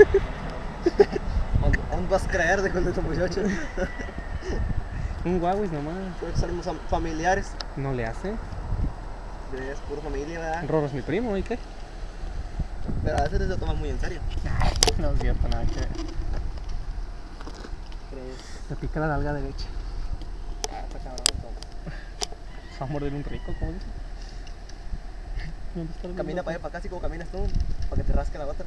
¿Dónde- ¿Dónde vas a creer de con estos muchachos? Un Huawei nomás. Creo que somos am- familiares. No le hace. Es pura familia, ¿verdad? Rorro es mi primo, ¿y qué? Pero a veces se lo toman muy en serio. No es cierto, nada que. ¿Crees? Me pica la nalga derecha. Ah, está cabrón. Va a morder un rico, ¿cómo dice? ¿Dónde está el Camina para allá, para acá, así como caminas tú, para que te rasque la otra.